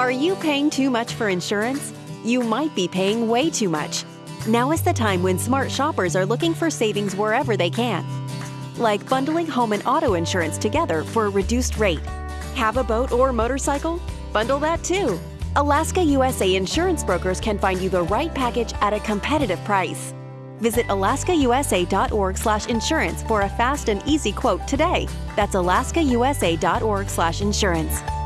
Are you paying too much for insurance? You might be paying way too much. Now is the time when smart shoppers are looking for savings wherever they can. Like bundling home and auto insurance together for a reduced rate. Have a boat or motorcycle? Bundle that too. Alaska USA insurance brokers can find you the right package at a competitive price. Visit alaskausa.org/insurance for a fast and easy quote today. That's alaskausa.org/insurance.